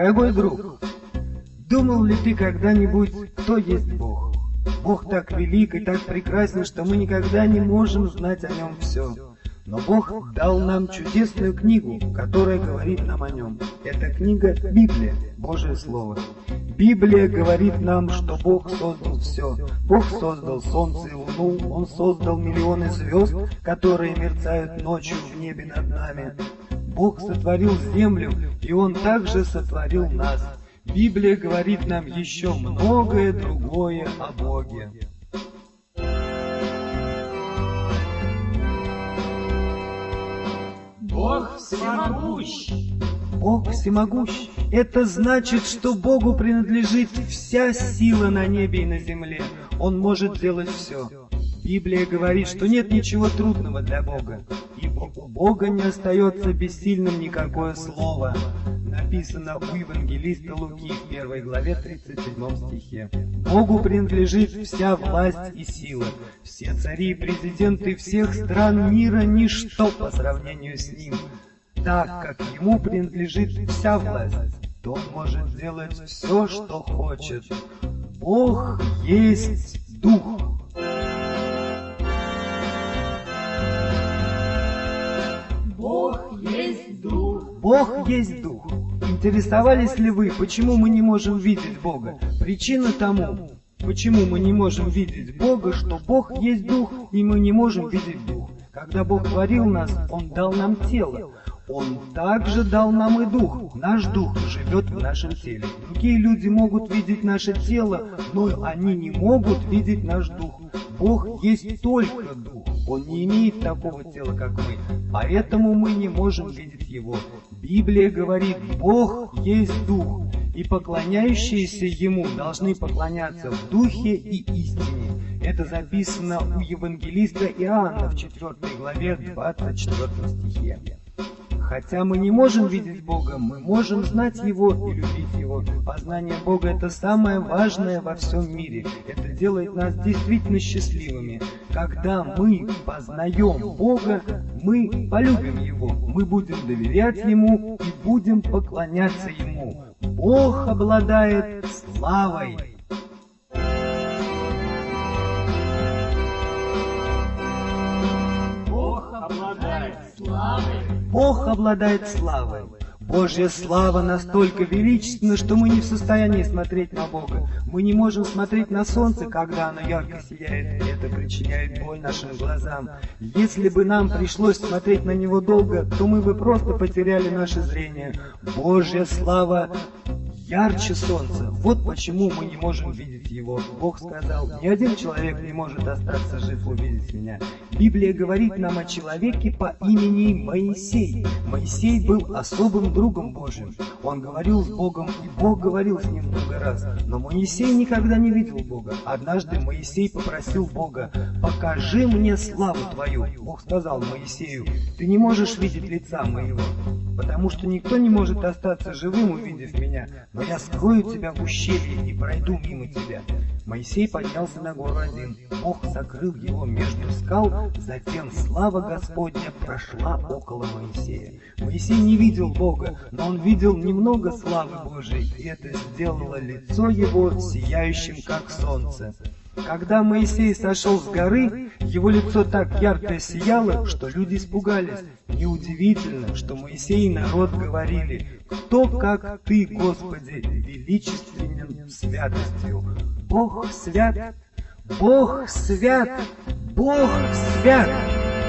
Дорогой друг, думал ли ты когда-нибудь, кто есть Бог? Бог так велик и так прекрасен, что мы никогда не можем знать о нем все. Но Бог дал нам чудесную книгу, которая говорит нам о нем. Эта книга — Библия, Божье Слово. Библия говорит нам, что Бог создал все. Бог создал солнце и луну, Он создал миллионы звезд, которые мерцают ночью в небе над нами. Бог сотворил землю, и Он также сотворил нас. Библия говорит нам еще многое другое о Боге. Бог всемогущ. Бог всемогущ. Это значит, что Богу принадлежит вся сила на небе и на земле. Он может делать все. Библия говорит, что нет ничего трудного для Бога, Бога не остается бессильным никакое слово. Написано у евангелиста Луки в первой главе 37 стихе. Богу принадлежит вся власть и сила. Все цари и президенты всех стран мира – ничто по сравнению с ним. Так как ему принадлежит вся власть, то он может делать все, что хочет. Бог есть Дух. Бог есть Дух. Интересовались ли вы, почему мы не можем видеть Бога? Причина тому, почему мы не можем видеть Бога, что Бог есть Дух, и мы не можем видеть Дух. Когда Бог творил нас, Он дал нам тело. Он также дал нам и дух. Наш дух живет в нашем теле. Другие люди могут видеть наше тело, но они не могут видеть наш дух. Бог есть только дух. Он не имеет такого тела, как мы. Поэтому мы не можем видеть его. Библия говорит, Бог есть дух. И поклоняющиеся Ему должны поклоняться в Духе и истине. Это записано у евангелиста Иоанна в 4 главе 24 стихе. Хотя мы не можем видеть Бога, мы можем знать Его и любить Его. Познание Бога – это самое важное во всем мире. Это делает нас действительно счастливыми. Когда мы познаем Бога, мы полюбим Его, мы будем доверять Ему и будем поклоняться Ему. Бог обладает славой. Бог обладает славой. Божья слава настолько величественна, что мы не в состоянии смотреть на Бога. Мы не можем смотреть на солнце, когда оно ярко сияет, и это причиняет боль нашим глазам. Если бы нам пришлось смотреть на него долго, то мы бы просто потеряли наше зрение. Божья слава ярче солнца. Вот почему мы не можем видеть его. Бог сказал, ни один человек не может остаться жив увидеть меня. Библия говорит нам о человеке по имени Моисей. Моисей был особым другом Божьим. Он говорил с Богом, и Бог говорил с ним много раз. Но Моисей никогда не видел Бога. Однажды Моисей попросил Бога, покажи мне славу твою. Бог сказал Моисею, ты не можешь видеть лица моего, потому что никто не может остаться живым, увидев меня но я скрою тебя в ущелье и пройду мимо тебя. Моисей поднялся на гору один. Бог закрыл его между скал, затем слава Господня прошла около Моисея. Моисей не видел Бога, но он видел немного славы Божией, и это сделало лицо его сияющим, как солнце. Когда Моисей сошел с горы, его лицо так ярко сияло, что люди испугались. Неудивительно, что Моисей и народ говорили, «Кто, как Ты, Господи, величественен святостью? Бог свят, Бог свят, Бог свят!»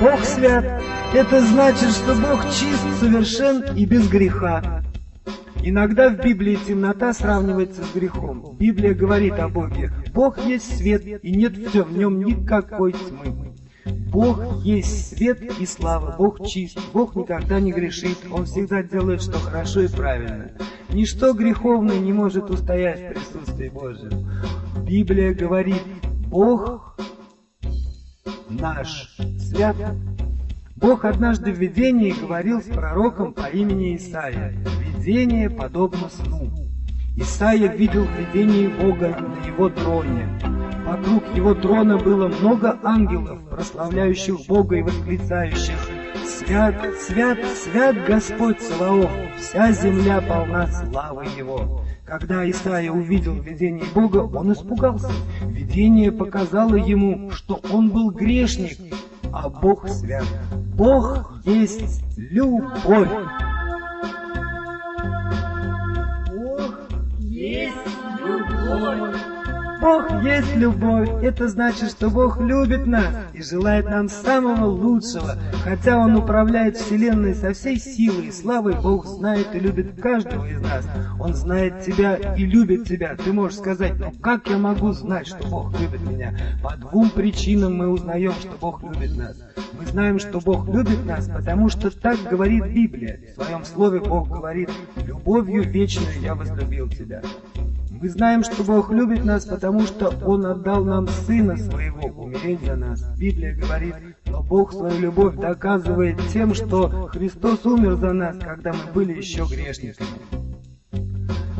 Бог свят. Это значит, что Бог чист, совершен и без греха. Иногда в Библии темнота сравнивается с грехом. Библия говорит о Боге. Бог есть свет, и нет в нем никакой тьмы. Бог есть свет и слава, Бог чист, Бог никогда не грешит, Он всегда делает, что хорошо и правильно. Ничто греховное не может устоять в присутствии Божьем. Библия говорит, Бог наш свят. Бог однажды в видении говорил с пророком по имени Исаия. Видение подобно сну. Исаия видел видение Бога на его троне. Вокруг его трона было много ангелов, прославляющих Бога и восклицающих «Свят, свят, свят Господь Саваоф! Вся земля полна славы Его!» Когда Исаия увидел видение Бога, он испугался. Видение показало ему, что он был грешник, а Бог свят. Бог есть любовь. Бог есть любовь. Бог есть любовь. Это значит, что Бог любит нас и желает нам самого лучшего. Хотя Он управляет Вселенной со всей силой и славой, Бог знает и любит каждого из нас. Он знает тебя и любит тебя. Ты можешь сказать, ну как я могу знать, что Бог любит меня? По двум причинам мы узнаем, что Бог любит нас. Мы знаем, что Бог любит нас, потому что так говорит Библия. В своем слове Бог говорит, любовью вечную я возлюбил тебя. Мы знаем, что Бог любит нас, потому что Он отдал нам Сына Своего умереть за нас. Библия говорит, но Бог свою любовь доказывает тем, что Христос умер за нас, когда мы были еще грешниками.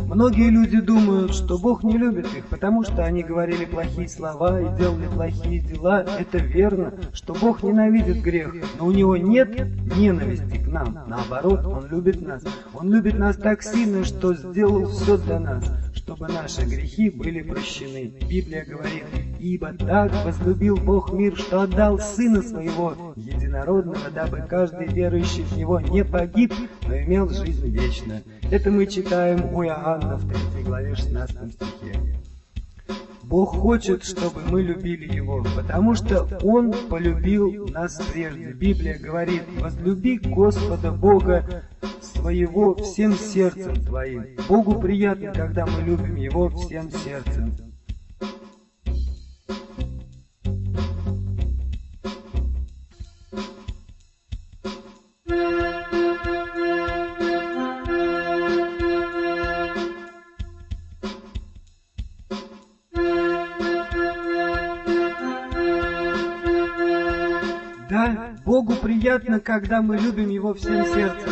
Многие люди думают, что Бог не любит их, потому что они говорили плохие слова и делали плохие дела. Это верно, что Бог ненавидит грех, но у Него нет ненависти к нам. Наоборот, Он любит нас. Он любит нас так сильно, что сделал все для нас, чтобы наши грехи были прощены. Библия говорит, «Ибо так возлюбил Бог мир, что отдал Сына Своего единородного, дабы каждый верующий в Него не погиб, но имел жизнь вечную». Это мы читаем у Иоанна в 3 главе 16 стихе. Бог хочет, чтобы мы любили Его, потому что Он полюбил нас прежде. Библия говорит, возлюби Господа Бога своего всем сердцем твоим. Богу приятно, когда мы любим Его всем сердцем. Приятно, когда мы любим Его всем сердцем.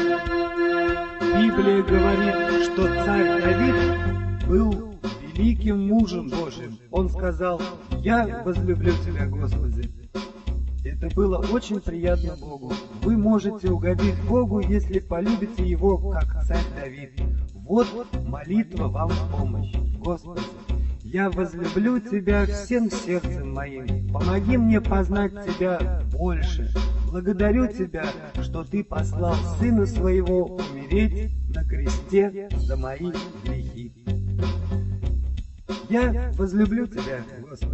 Библия говорит, что царь Давид был великим мужем Божьим. Он сказал, «Я возлюблю Тебя, Господи». Это было очень приятно Богу. Вы можете угодить Богу, если полюбите Его, как царь Давид. Вот молитва вам в помощь. Господи, я возлюблю Тебя всем сердцем моим. Помоги мне познать Тебя больше. Благодарю Тебя, что Ты послал Сына Своего умереть на кресте за мои грехи. Я возлюблю Тебя, Господи.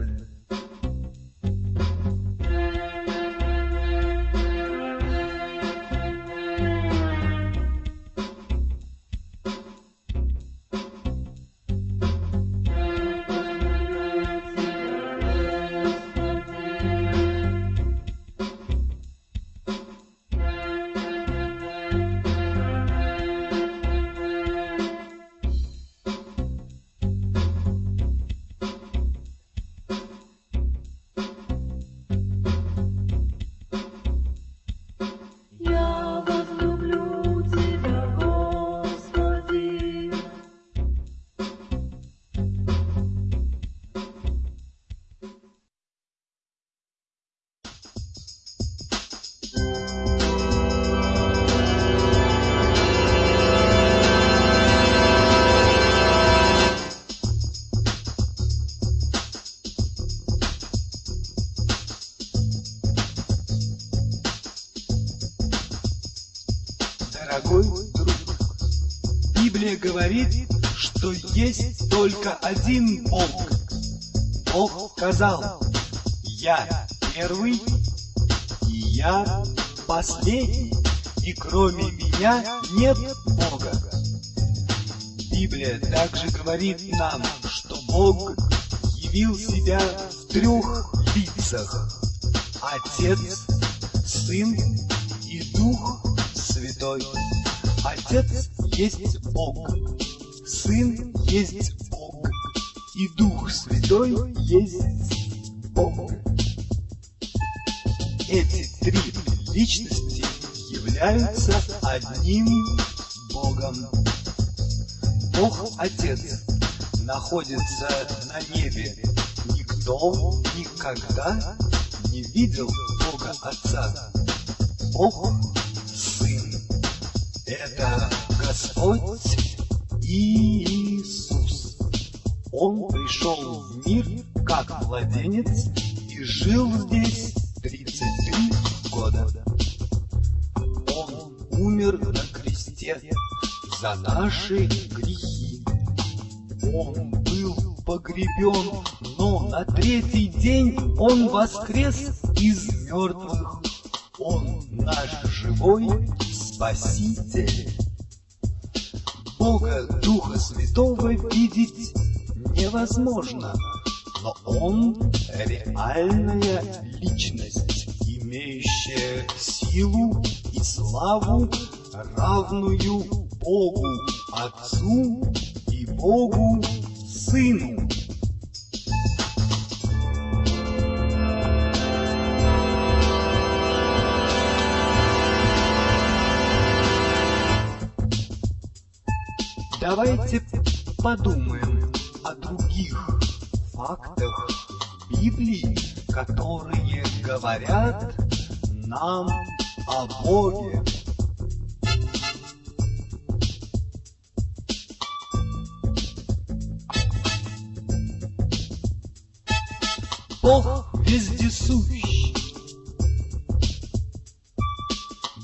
Один Бог. Бог сказал, я первый и я последний, и кроме меня нет Бога. Библия также говорит нам, что Бог явил себя в трех лицах. Отец, Сын и Дух Святой. Отец есть Бог, Сын есть и Дух Святой есть Бог. Эти три личности являются одним Богом. Бог Отец находится на небе. Никто Кто никогда не видел Бога Отца? Бог Сын. Это Господь Иисус. Он пришел в мир как младенец и жил здесь 33 года. Он умер на кресте за наши грехи. Он был погребен, но на третий день он воскрес из мертвых. Он наш живой Спаситель. Бога Духа Святого видеть невозможно, но Он реальная личность, имеющая силу и славу, равную Богу Отцу и Богу Сыну. Давайте подумаем о других фактах Библии, которые говорят нам о Боге. Бог вездесущ.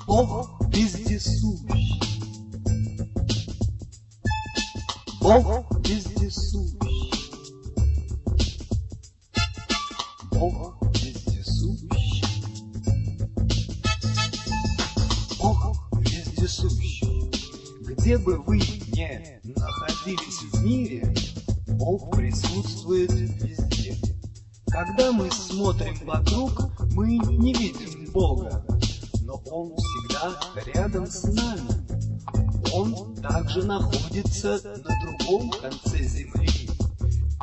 Бог вездесущ. Бог вездесущ. Бы вы ни находились в мире, Бог присутствует везде. Когда мы смотрим вокруг, мы не видим Бога, но Он всегда рядом с нами. Он также находится на другом конце земли.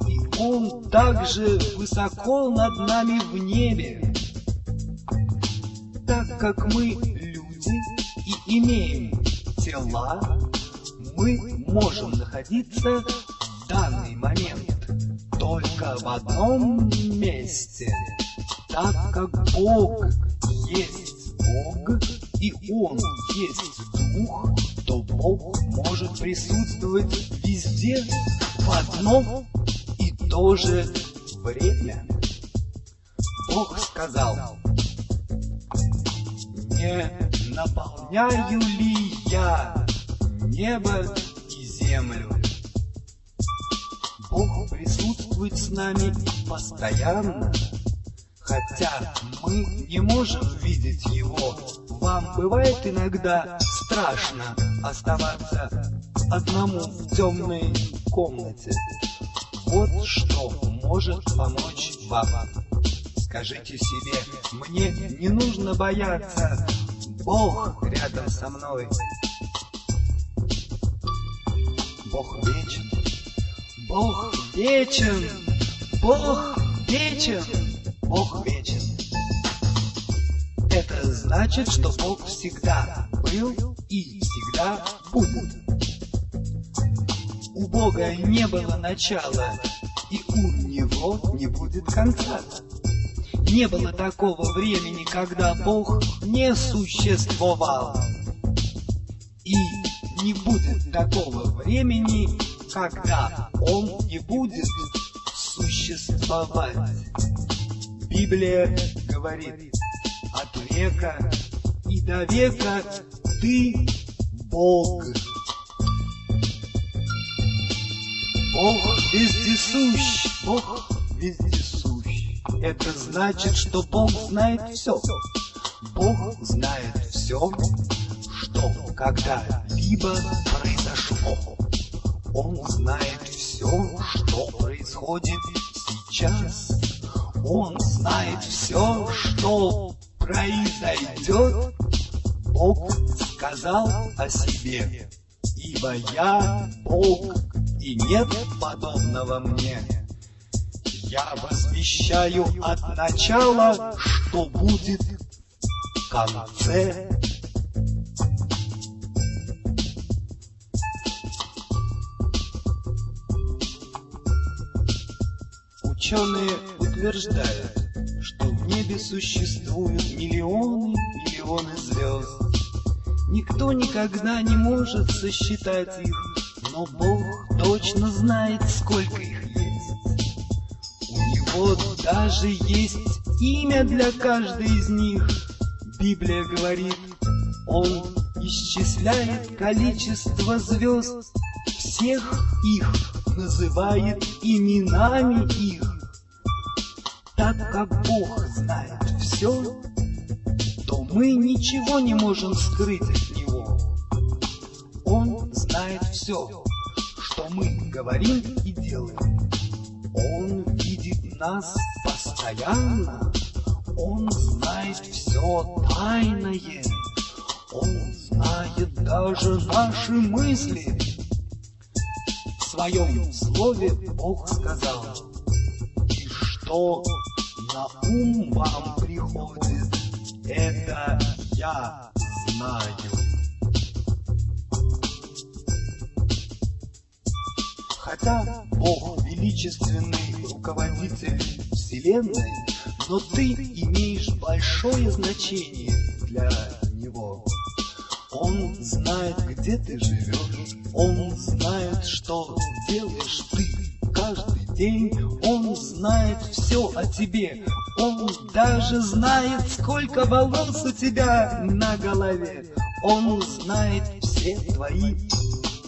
И Он также высоко над нами в небе. Так как мы люди и имеем тела, мы можем находиться в данный момент только в одном месте, так как Бог есть Бог, и Он есть Дух, то Бог может присутствовать везде в одно и то же время. Бог сказал, «Не наполняю ли я небо и землю?» Бог присутствует с нами постоянно, хотя мы не можем видеть Его. Вам бывает иногда страшно оставаться одному в темной комнате. Вот что может помочь вам. Скажите себе, мне не нужно бояться, Бог рядом со мной. Бог вечен, Бог вечен, Бог вечен, Бог вечен. Это значит, что Бог всегда был и всегда будет. У Бога не было начала, и у Него не будет конца. Не было такого времени, когда Бог не существовал. Не будет такого времени, когда Он не будет существовать. Библия говорит, от века и до века ты Бог. Бог вездесущ, Бог вездесущ. Это значит, что Бог знает все. Бог знает все, когда-либо произошло. Он знает все, что происходит сейчас. Он знает все, что произойдет. Бог сказал о себе, ибо я Бог, и нет подобного мне. Я возвещаю от начала, что будет в конце. Ученые утверждают, что в небе существуют миллионы, миллионы звезд. Никто никогда не может сосчитать их, но Бог точно знает, сколько их есть. У Него даже есть имя для каждой из них. Библия говорит, Он исчисляет количество звезд, всех их называет именами их. Так как Бог знает все, то мы ничего не можем скрыть от Него. Он знает все, что мы говорим и делаем. Он видит нас постоянно. Он знает все тайное. Он знает даже наши мысли. В своем слове Бог сказал, и что на ум вам приходит, это я знаю. Хотя Бог величественный руководитель Вселенной, но ты имеешь большое значение для Него. Он знает, где ты живешь, Он знает, что делаешь ты каждый день, Он знает все о тебе, Он даже знает, сколько волос у тебя на голове, Он знает все твои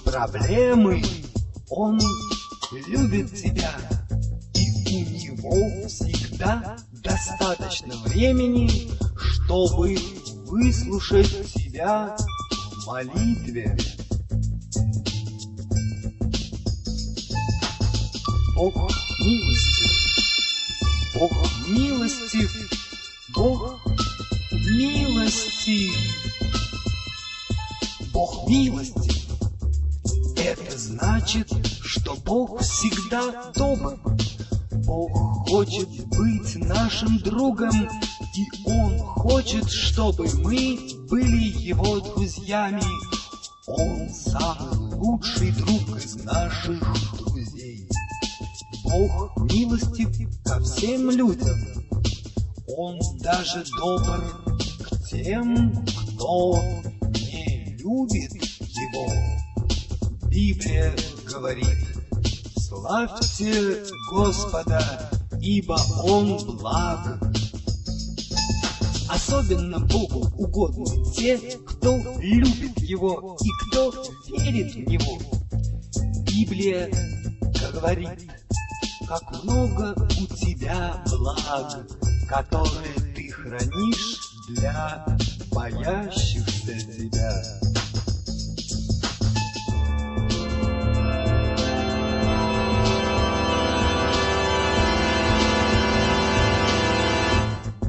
проблемы, Он любит тебя, и у Него всегда достаточно времени, чтобы выслушать тебя в молитве. Бог милостив, Бог милостив, Бог милостив, Бог милостив. Это значит, что Бог всегда добр. Бог хочет быть нашим другом, и Он хочет, чтобы мы были Его друзьями. Он самый лучший друг из наших. Бог милостив ко всем людям. Он даже добр к тем, кто не любит Его. Библия говорит, славьте Господа, ибо Он благ. Особенно Богу угодны те, кто любит Его и кто верит в Него. Библия говорит, как много у тебя благ, которые ты хранишь для боящихся тебя.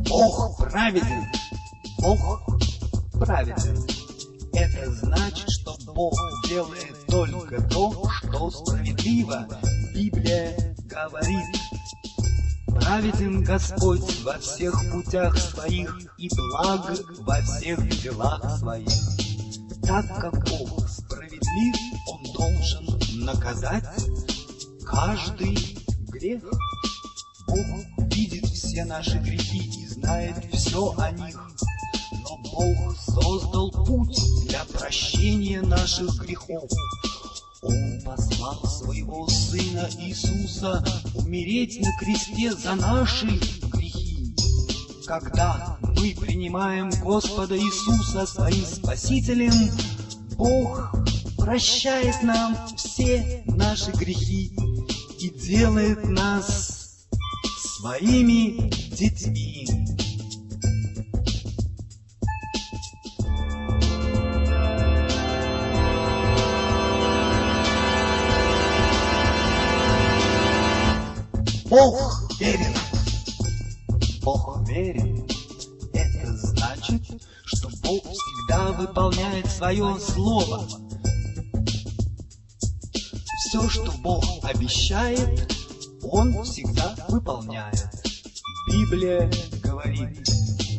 Бог праведен. Бог праведен. Это значит, что Бог делает только то, что справедливо. Библия говорит, праведен Господь во всех путях своих и благ во всех делах своих. Так как Бог справедлив, Он должен наказать каждый грех. Бог видит все наши грехи и знает все о них. Но Бог создал путь для прощения наших грехов. Он послал своего Сына Иисуса умереть на кресте за наши грехи. Когда мы принимаем Господа Иисуса своим Спасителем, Бог прощает нам все наши грехи и делает нас своими детьми. Бог верен. Бог верен. Это значит, что Бог всегда выполняет свое слово. Все, что Бог обещает, Он всегда выполняет. Библия говорит,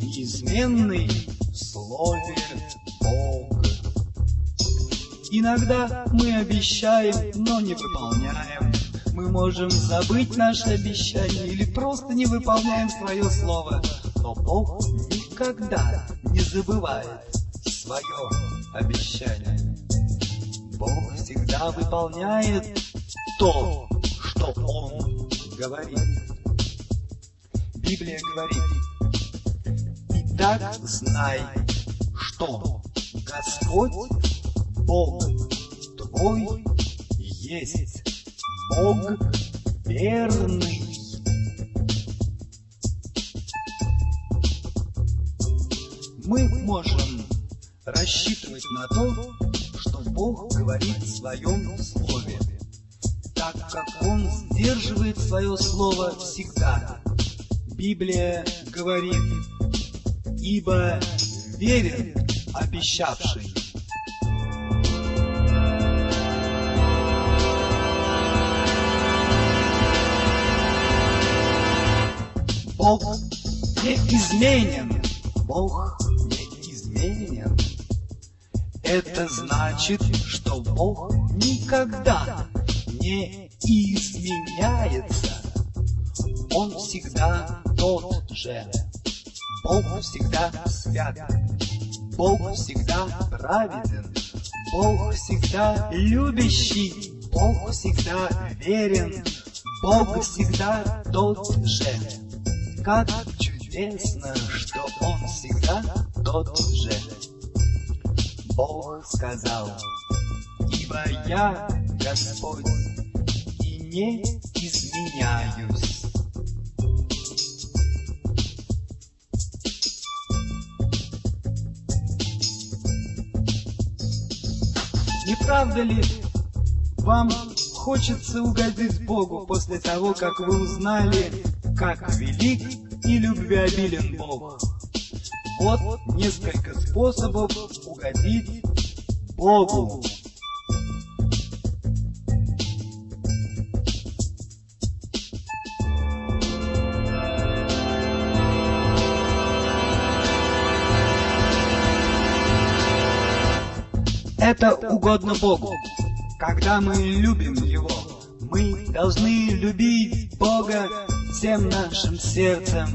неизменный в слове Бог. Иногда мы обещаем, но не выполняем. Мы можем забыть наши обещания или просто не выполняем свое слово. Но Бог никогда не забывает свое обещание. Бог всегда выполняет то, что Он говорит. Библия говорит, «Итак знай, что Господь, Бог твой, есть Бог верный». Мы можем рассчитывать на то, что Бог говорит в своем слове, так как Он сдерживает свое слово всегда. Библия говорит, ибо верен обещавший. Бог не изменен, Бог не изменен. Это значит, что Бог никогда не изменяется. Он всегда тот же. Бог всегда свят. Бог всегда праведен. Бог всегда любящий. Бог всегда верен. Бог всегда тот же. Как чудесно, что Он всегда тот же. Бог сказал, ибо я Господь и не изменяюсь. Не правда ли вам хочется угодить Богу после того, как вы узнали, как велик и любвеобилен Бог? Вот несколько способов угодить Богу. Это угодно Богу. Когда мы любим Его, мы должны любить Бога всем нашим сердцем,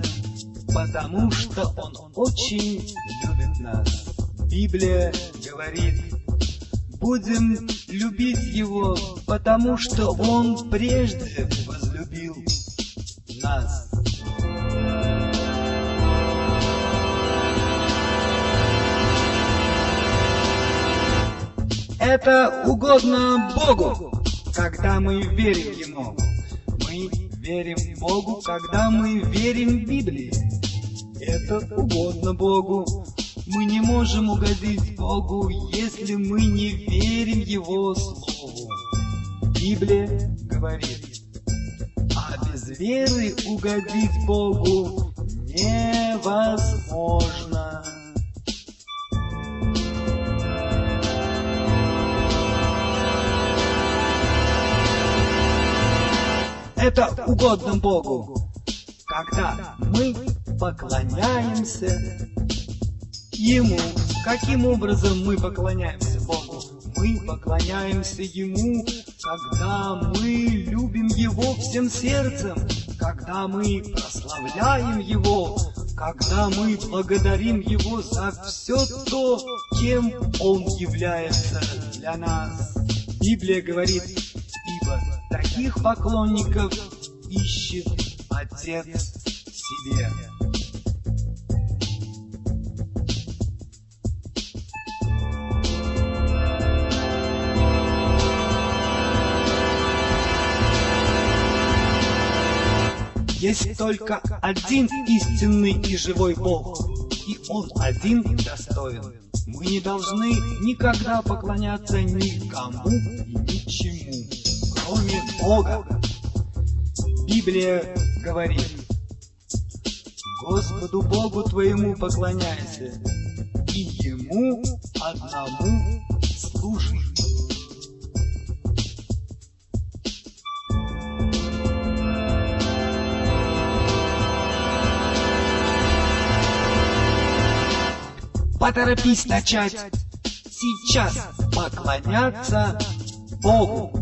потому что Он очень любит нас. Библия говорит, будем любить Его, потому что Он прежде возлюбил нас. Это угодно Богу, когда мы верим Ему. Мы верим Богу, когда мы верим Библии. Это угодно Богу. Мы не можем угодить Богу, если мы не верим Его Слову. Библия говорит, а без веры угодить Богу невозможно. Это угодно Богу, когда мы поклоняемся Ему. Каким образом мы поклоняемся Богу? Мы поклоняемся Ему, когда мы любим Его всем сердцем, когда мы прославляем Его, когда мы благодарим Его за все то, кем Он является для нас. Библия говорит, таких поклонников ищет Отец себе. Есть только один истинный и живой Бог, и Он один достоин. Мы не должны никогда поклоняться никому и ничему, кроме Бога. Библия говорит, Господу Богу твоему поклоняйся, и Ему одному служи. Поторопись начать сейчас поклоняться Богу.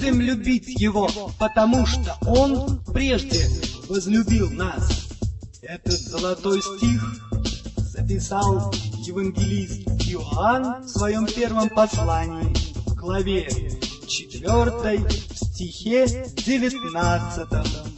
Будем любить Его, потому что Он прежде возлюбил нас. Этот золотой стих записал евангелист Иоанн в своем первом послании в главе 4 в стихе 19.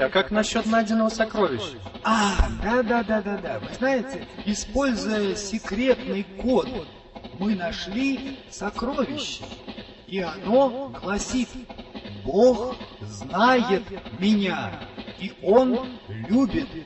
А как насчет найденного сокровища? А, да-да-да-да-да. Вы знаете, используя секретный код, мы нашли сокровище. И оно гласит, Бог знает меня, и Он любит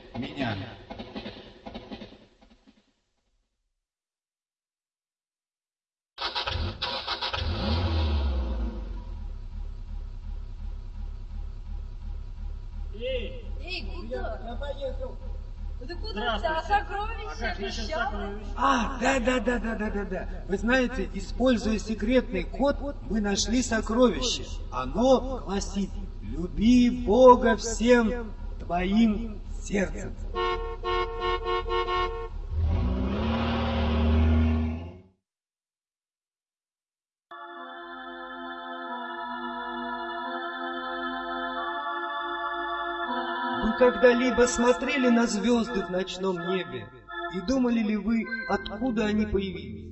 Да куда ты? А сокровища обещала? А, да-да-да-да-да-да-да. Вы знаете, используя секретный код, мы нашли сокровище. Оно гласит, люби Бога всем твоим сердцем. Когда-либо смотрели на звезды в ночном небе и думали ли вы, откуда они появились?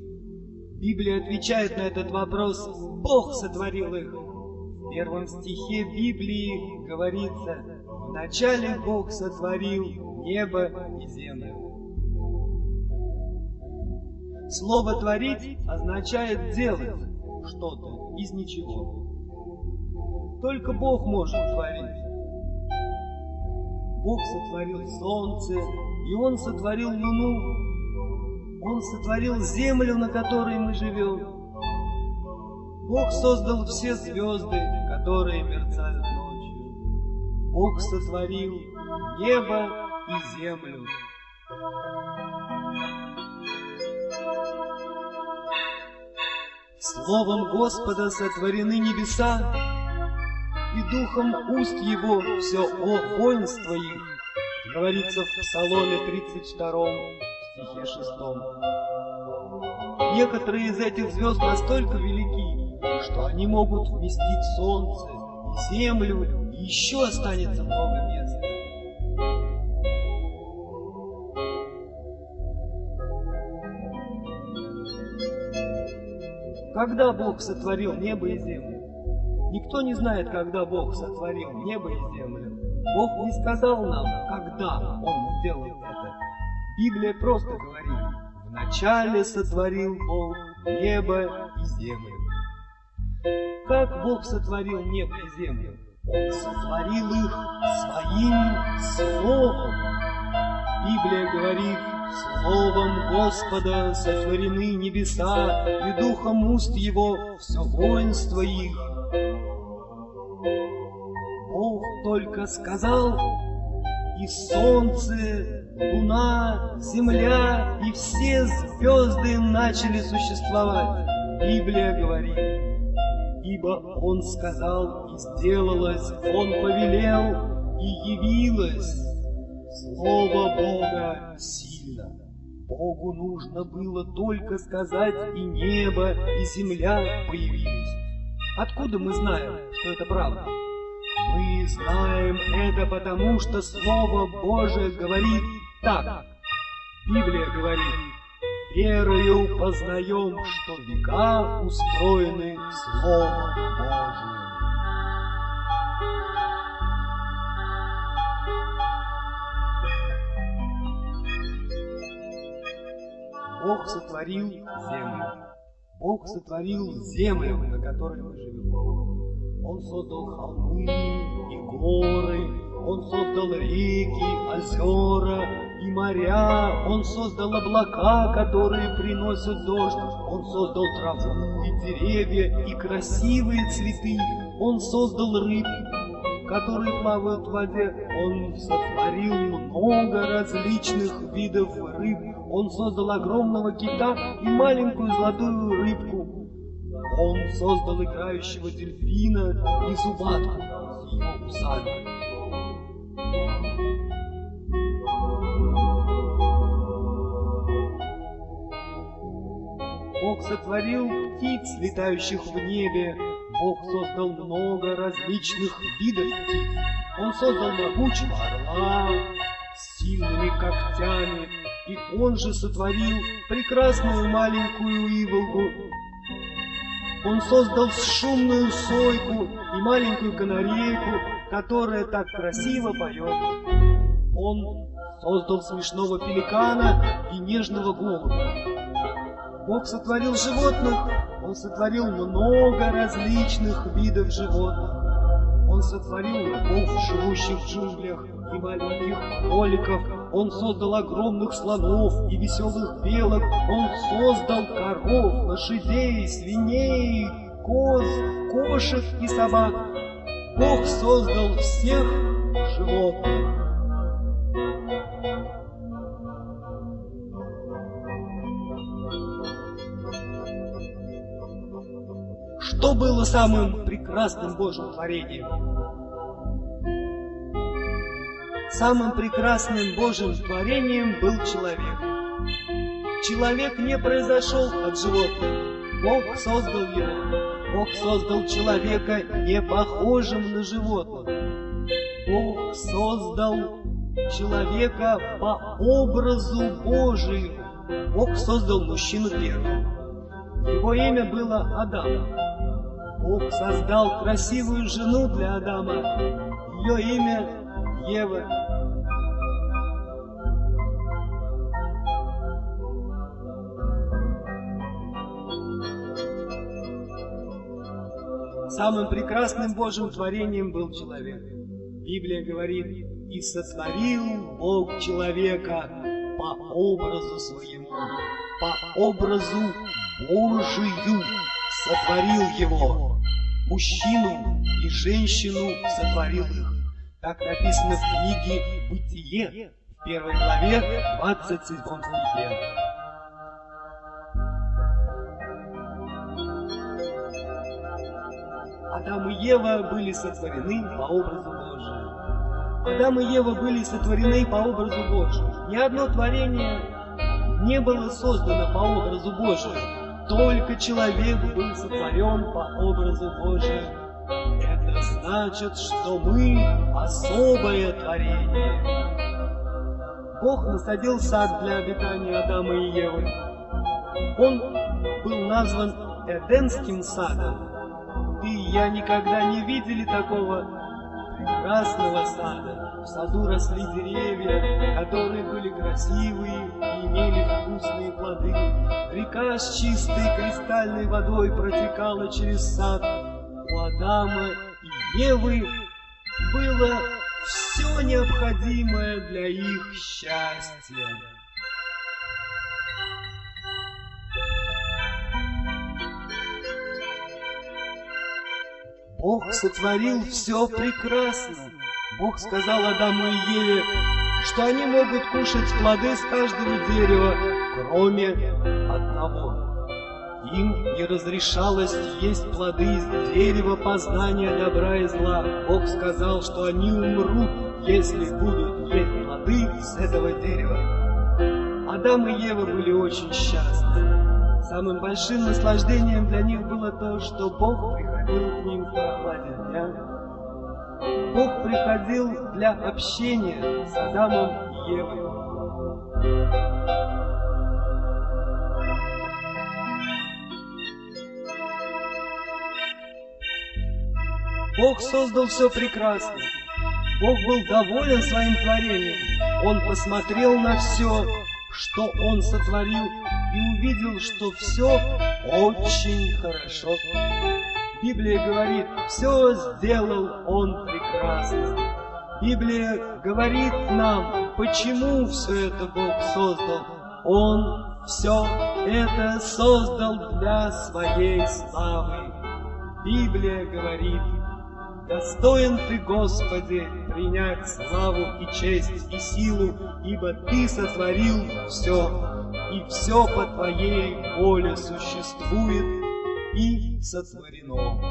Библия отвечает на этот вопрос, Бог сотворил их. В первом стихе Библии говорится, «Вначале Бог сотворил небо и землю». Слово «творить» означает делать что-то из ничего. Только Бог может творить. Бог сотворил солнце, и Он сотворил луну. Он сотворил землю, на которой мы живем. Бог создал все звезды, которые мерцают ночью. Бог сотворил небо и землю. Словом Господа сотворены небеса, и духом уст его все о воинство их, говорится в Псаломе 32, стихе 6. Некоторые из этих звезд настолько велики, что они могут вместить солнце и землю, и еще останется много места. Когда Бог сотворил небо и землю? Никто не знает, когда Бог сотворил небо и землю. Бог не сказал нам, когда Он сделал это. Библия просто говорит, вначале сотворил Бог небо и землю. Как Бог сотворил небо и землю? Он сотворил их своим Словом. Библия говорит, Словом Господа сотворены небеса, и духом уст Его все воинство их. Бог только сказал, и солнце, луна, земля и все звезды начали существовать. Библия говорит, ибо Он сказал, и сделалось, Он повелел, и явилось. Слово Бога сильно. Богу нужно было только сказать, и небо, и земля появились. Откуда мы знаем, что это правда? Мы знаем это потому, что Слово Божие говорит так. Библия говорит, верою познаем, что века устроены Словом Божиим. Бог сотворил землю. Бог сотворил землю, на которой мы живем. Он создал холмы и горы, Он создал реки, озера, и моря, Он создал облака, которые приносят дождь, Он создал траву и деревья, и красивые цветы, Он создал рыб, которые плавают в воде, Он сотворил много различных видов рыб, Он создал огромного кита и маленькую золотую рыбку, Он создал играющего дельфина и зубатку его усами. Бог сотворил птиц, летающих в небе. Бог создал много различных видов птиц. Он создал могучего орла с сильными когтями, и он же сотворил прекрасную маленькую иволгу. Он создал шумную сойку и маленькую канарейку, которая так красиво поет. Он создал смешного пеликана и нежного голубя. Бог сотворил животных, Он сотворил много различных видов животных. Он сотворил рабов, живущих в джунглях, и маленьких кроликов. Он создал огромных слонов и веселых белок. Он создал коров, лошадей, свиней, коз, кошек и собак. Бог создал всех животных. Что было самым прекрасным Божьим творением? Самым прекрасным Божьим творением был человек. Человек не произошел от животных. Бог создал его. Бог создал человека не похожим на животных. Бог создал человека по образу Божию. Бог создал мужчину первым. Его имя было Адам. Бог создал красивую жену для Адама. Ее имя Ева. Самым прекрасным Божьим творением был человек. Библия говорит, и сотворил Бог человека по образу своему, по образу Божию сотворил его. Мужчину и женщину сотворил их. Так написано в книге «Бытие» в первой главе 27 стихе. Адам и Ева были сотворены по образу Божию. Адам и Ева были сотворены по образу Божию. Ни одно творение не было создано по образу Божию. Только человек был сотворен по образу Божию. Это значит, что мы особое творение. Бог насадил сад для обитания Адама и Евы. Он был назван Эдемским садом. Ты и я никогда не видели такого прекрасного сада. В саду росли деревья, которые были красивые и имели вкусные плоды. Река с чистой кристальной водой протекала через сад. У Адама и Евы было все необходимое для их счастья. Бог сотворил все прекрасно. Бог сказал Адаму и Еве, что они могут кушать плоды с каждого дерева, кроме одного. Им не разрешалось есть плоды из дерева познания добра и зла. Бог сказал, что они умрут, если будут есть плоды с этого дерева. Адам и Ева были очень счастливы. Самым большим наслаждением для них было то, что Бог приходил к ним в прохладе дня. Бог приходил для общения с Адамом и Евой. Бог создал все прекрасно. Бог был доволен своим творением. Он посмотрел на все, что Он сотворил, и увидел, что все очень хорошо. Библия говорит, все сделал Он прекрасно. Библия говорит нам, почему все это Бог создал. Он все это создал для своей славы. Библия говорит, Достоин ты, Господи, принять славу и честь и силу, ибо Ты сотворил все, и все по Твоей воле существует и сотворено.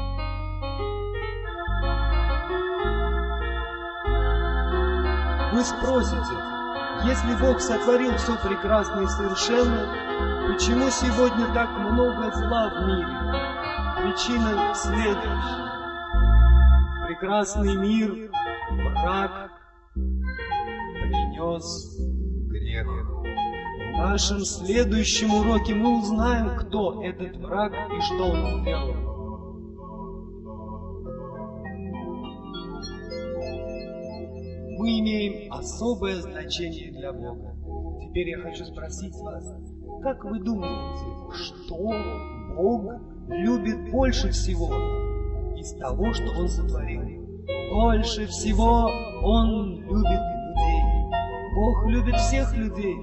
Вы спросите, если Бог сотворил все прекрасно и совершенно, почему сегодня так много зла в мире? Причина следующая прекрасный мир враг принес. В нашем следующем уроке мы узнаем, кто этот враг и что он сделал. Мы имеем особое значение для Бога. Теперь я хочу спросить вас, как вы думаете, что Бог любит больше всего? из того, что Он сотворил. Больше всего Он любит людей. Бог любит всех людей.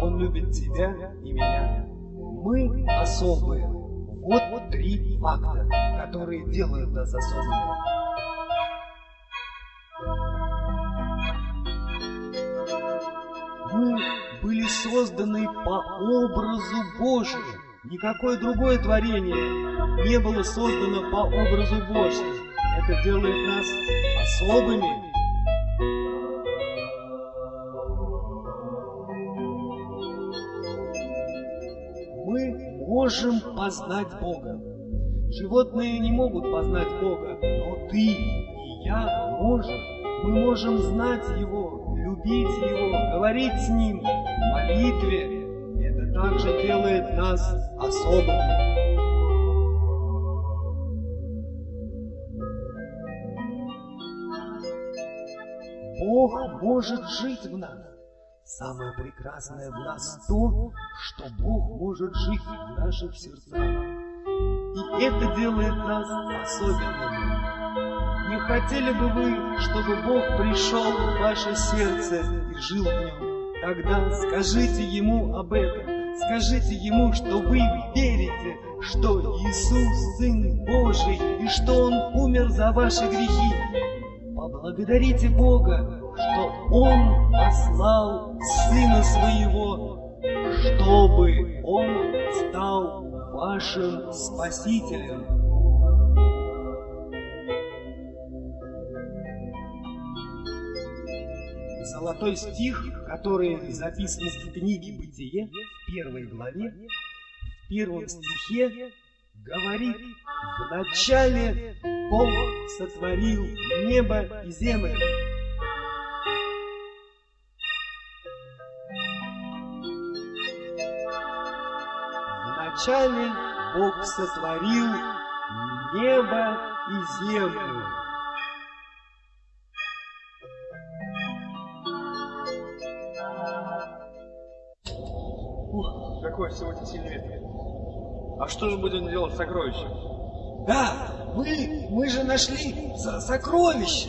Он любит тебя и меня. Мы особые. Вот три факта, которые делают нас особыми. Мы были созданы по образу Божию. Никакое другое творение не было создано по образу Божьему. Это делает нас особыми. Можем познать Бога. Животные не могут познать Бога, но ты и я можем. Мы можем знать Его, любить Его, говорить с Ним в молитве, также делает нас особыми. Бог может жить в нас. Самое прекрасное в нас то, что Бог может жить в наших сердцах. И это делает нас особенными. Не хотели бы вы, чтобы Бог пришел в ваше сердце и жил в нем? Тогда скажите Ему об этом. Скажите ему, что вы верите, что Иисус Сын Божий и что Он умер за ваши грехи. Поблагодарите Бога, что Он послал Сына Своего, чтобы Он стал вашим Спасителем. Золотой стих, который записан в книге «Бытие», в первой главе, в первом стихе, говорит, «В начале Бог сотворил небо и землю». В начале Бог сотворил небо и землю. какой сегодня сильный ветер. А что же будем делать с сокровищем? Да, мы, мы же нашли сокровище.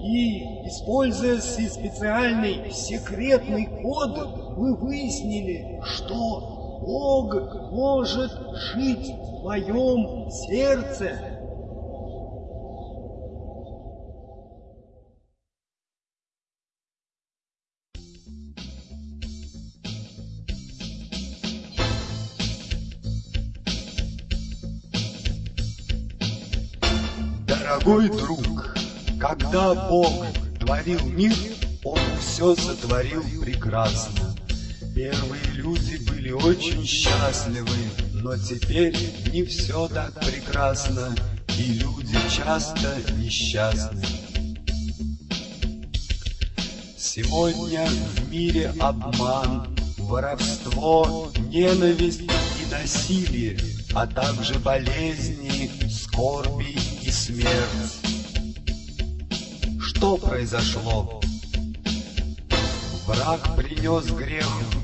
И, используя специальный секретный код, мы выяснили, что Бог может жить в моем сердце. Дорогой друг, когда Бог творил мир, Он все сотворил прекрасно. Первые люди были очень счастливы, но теперь не все так прекрасно, и люди часто несчастны. Сегодня в мире обман, воровство, ненависть и насилие, а также болезни, скорби и смерть. Что произошло? Враг принес грех в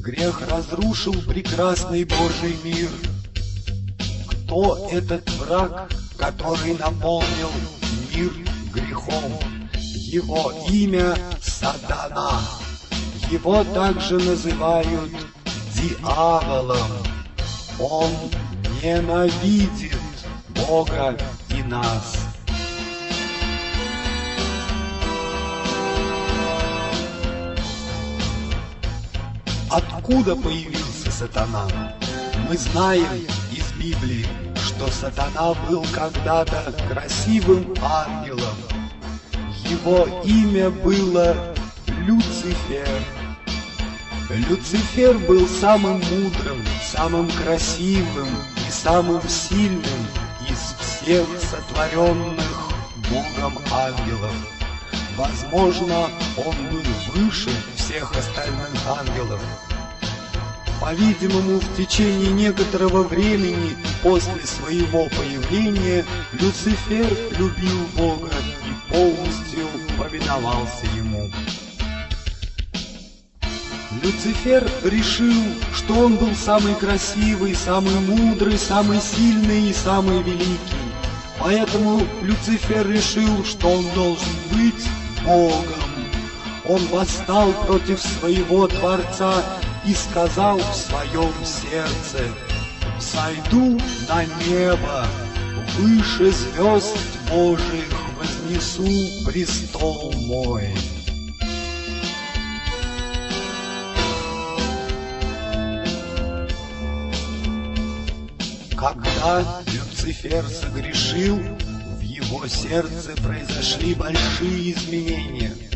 грех разрушил прекрасный Божий мир. Кто этот враг, который наполнил мир грехом? Его имя Сатана. Его также называют дьяволом. Он ненавидит Бога и нас. Откуда появился сатана? Мы знаем из Библии, что сатана был когда-то красивым ангелом. Его имя было Люцифер. Люцифер был самым мудрым, самым красивым и самым сильным из всех сотворенных Богом ангелов. Возможно, он был выше всех остальных ангелов. По-видимому, в течение некоторого времени после своего появления Люцифер любил Бога и полностью повиновался ему. Люцифер решил, что он был самый красивый, самый мудрый, самый сильный и самый великий. Поэтому Люцифер решил, что он должен быть Богом. Он восстал против своего Творца и сказал в своем сердце, «Сойду на небо, выше звезд Божьих вознесу престол мой». Когда Люцифер согрешил, в его сердце произошли большие изменения.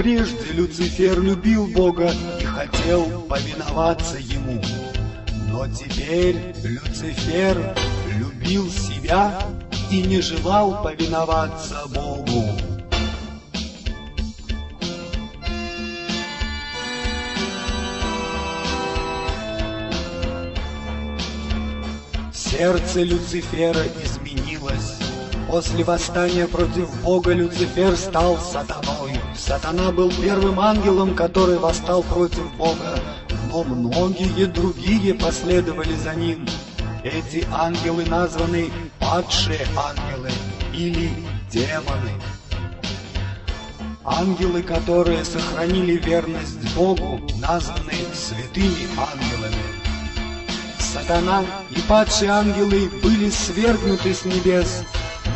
Прежде Люцифер любил Бога и хотел повиноваться Ему. Но теперь Люцифер любил себя и не желал повиноваться Богу. Сердце Люцифера изменилось. После восстания против Бога Люцифер стал сатаной. Сатана был первым ангелом, который восстал против Бога, но многие другие последовали за ним. Эти ангелы названы падшие ангелы или демоны. Ангелы, которые сохранили верность Богу, названы святыми ангелами. Сатана и падшие ангелы были свергнуты с небес,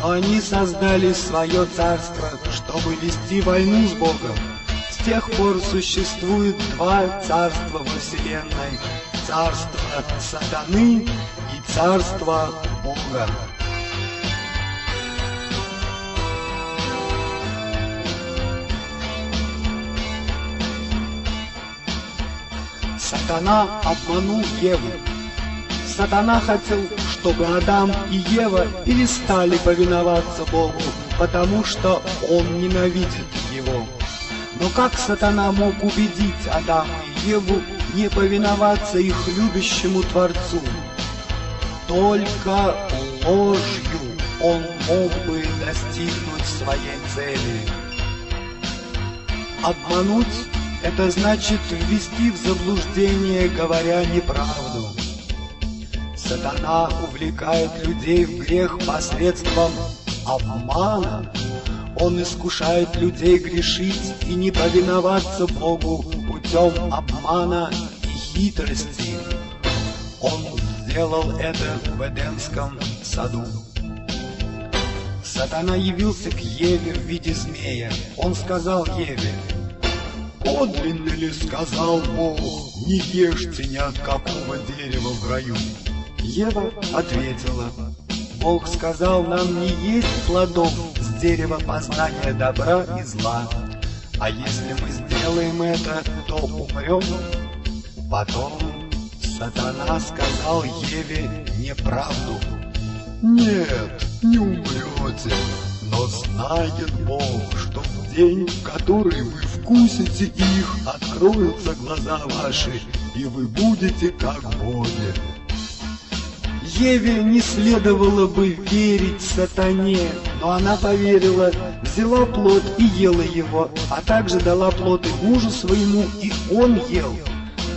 они создали свое царство, чтобы вести войну с Богом. С тех пор существует два царства во Вселенной. Царство сатаны и царство Бога. Сатана обманул Еву. Сатана хотел, чтобы Адам и Ева перестали повиноваться Богу, потому что он ненавидит его. Но как Сатана мог убедить Адама и Еву не повиноваться их любящему Творцу? Только ложью он мог бы достигнуть своей цели. Обмануть – это значит ввести в заблуждение, говоря неправду. Сатана увлекает людей в грех посредством обмана. Он искушает людей грешить и не повиноваться Богу путем обмана и хитрости. Он сделал это в Эдемском саду. Сатана явился к Еве в виде змея. Он сказал Еве, «Подлинно ли сказал Бог, не ешьте ни от какого дерева в раю?» Ева ответила, Бог сказал нам не есть плодов с дерева познания добра и зла, а если мы сделаем это, то умрем. Потом сатана сказал Еве неправду. Нет, не умрете, но знает Бог, что в день, в который вы вкусите их, откроются глаза ваши, и вы будете как боги. Еве не следовало бы верить сатане, но она поверила, взяла плод и ела его, а также дала плод и мужу своему, и он ел.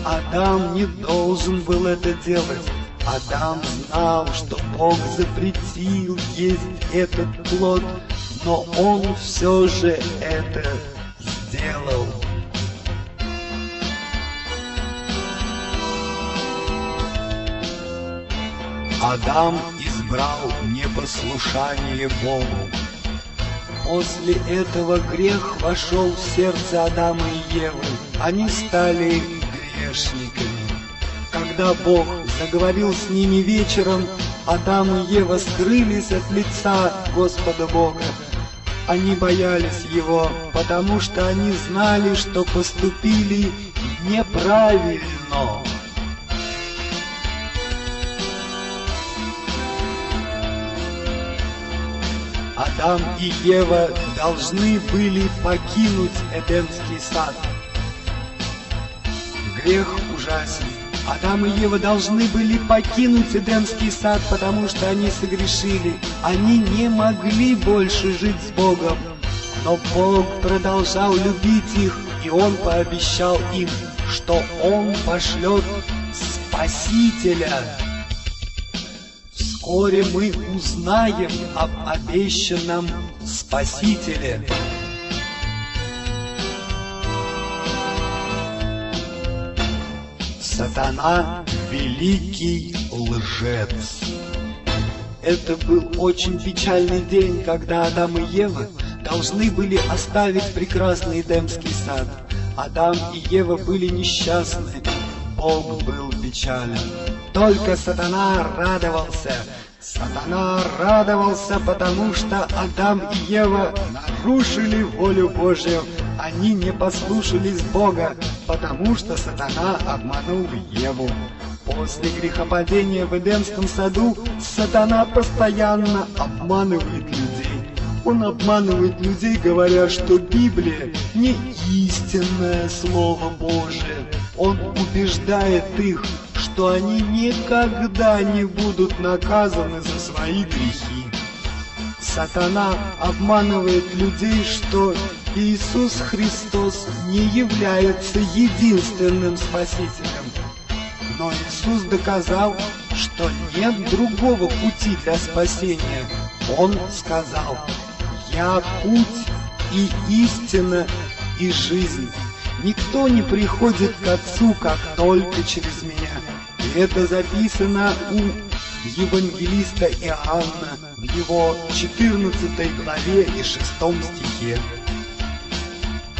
Адам не должен был это делать. Адам знал, что Бог запретил есть этот плод, но он все же это сделал. Адам избрал непослушание Богу. После этого грех вошел в сердце Адама и Евы. Они стали грешниками. Когда Бог заговорил с ними вечером, Адам и Ева скрылись от лица Господа Бога. Они боялись Его, потому что они знали, что поступили неправильно. Адам и Ева должны были покинуть Эдемский сад. Грех ужасен. Адам и Ева должны были покинуть Эдемский сад, потому что они согрешили. Они не могли больше жить с Богом. Но Бог продолжал любить их, и Он пообещал им, что Он пошлет Спасителя. Вскоре мы узнаем об обещанном Спасителе. Сатана — великий лжец. Это был очень печальный день, когда Адам и Ева должны были оставить прекрасный Эдемский сад. Адам и Ева были несчастны, Бог был печален. Только сатана радовался. Сатана радовался, потому что Адам и Ева нарушили волю Божью. Они не послушались Бога, потому что сатана обманул Еву. После грехопадения в Эдемском саду сатана постоянно обманывает людей. Он обманывает людей, говоря, что Библия не истинное Слово Божие. Он убеждает их, что они никогда не будут наказаны за свои грехи. Сатана обманывает людей, что Иисус Христос не является единственным Спасителем. Но Иисус доказал, что нет другого пути для спасения. Он сказал, «Я путь и истина и жизнь». Никто не приходит к Отцу, как только через меня. Это записано у евангелиста Иоанна в его 14 главе и 6 стихе.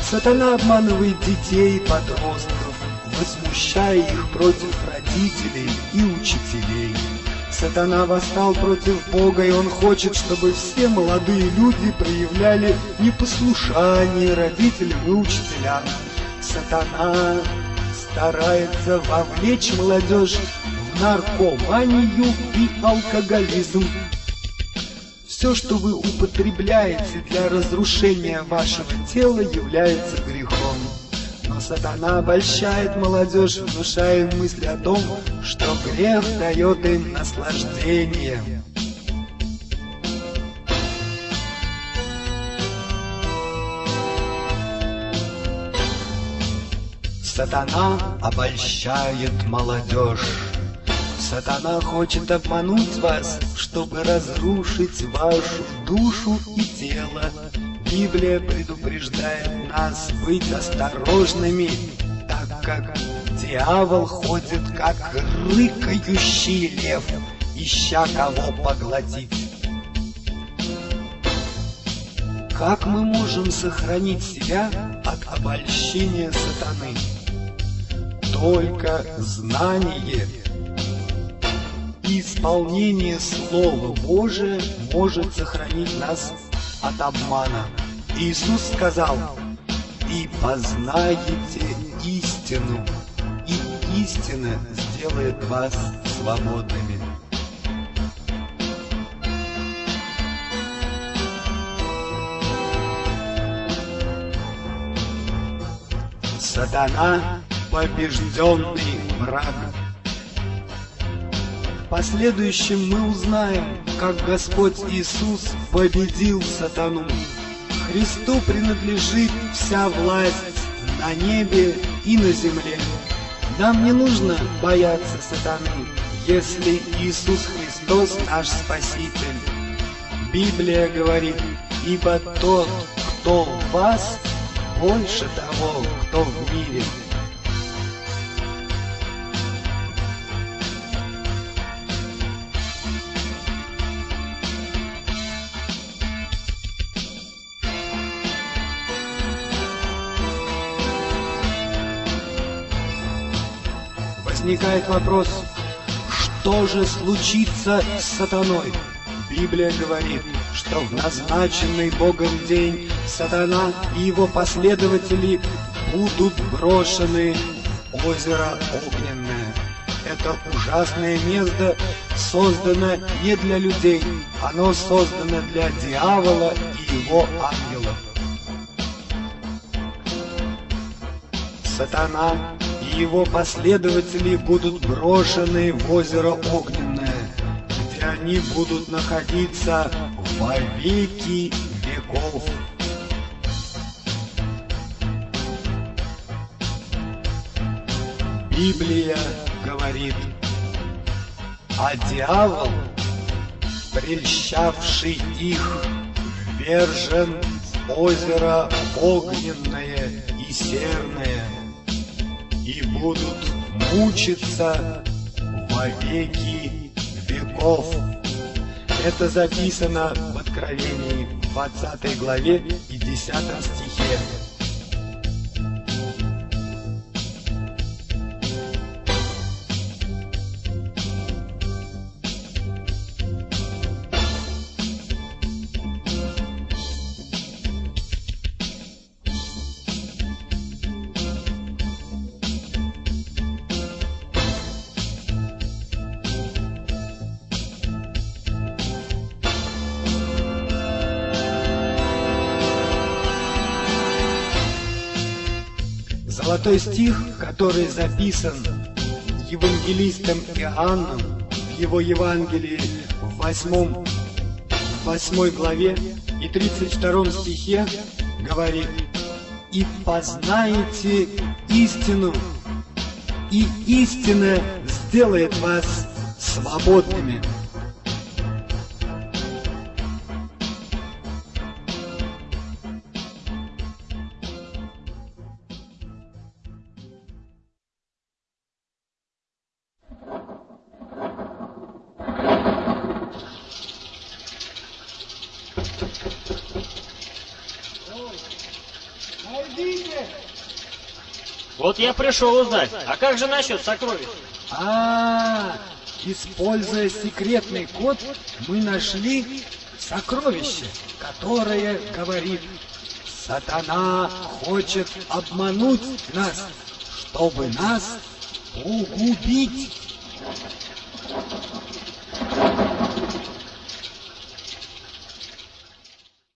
Сатана обманывает детей и подростков, возмущая их против родителей и учителей. Сатана восстал против Бога, и он хочет, чтобы все молодые люди проявляли непослушание родителям и учителям. Сатана старается вовлечь молодежь в наркоманию и алкоголизм. Все, что вы употребляете для разрушения вашего тела, является грехом. Но сатана обольщает молодежь, внушая им мысли о том, что грех дает им наслаждение. Сатана обольщает молодежь. Сатана хочет обмануть вас, чтобы разрушить вашу душу и тело. Библия предупреждает нас быть осторожными, так как дьявол ходит как рыкающий лев, ища кого поглотить. Как мы можем сохранить себя от обольщения сатаны? Только знание исполнение Слова Божия может сохранить нас от обмана. Иисус сказал, «И познаете истину, и истина сделает вас свободными». Сатана – побежденный враг. В последующем мы узнаем, как Господь Иисус победил сатану. Христу принадлежит вся власть на небе и на земле. Нам не нужно бояться сатаны, если Иисус Христос наш Спаситель. Библия говорит, Ибо тот, кто в вас, больше того, кто в мире. Возникает вопрос, что же случится с сатаной? Библия говорит, что в назначенный Богом день сатана и его последователи будут брошены в озеро огненное. Это ужасное место создано не для людей, оно создано для дьявола и его ангелов. Сатана его последователи будут брошены в озеро огненное, где они будут находиться во веки веков. Библия говорит, а дьявол, прельщавший их, вержен в озеро огненное и серное, и будут мучиться во веки веков. Это записано в Откровении 20 главе и 10 стихе. Который записан евангелистом Иоанном в его Евангелии в 8, 8 главе и 32 стихе говорит «И познаете истину, и истина сделает вас свободными». Я пришел узнать, а как же насчет сокровищ? А, используя секретный код, мы нашли сокровище, которое говорит, сатана хочет обмануть нас, чтобы нас погубить.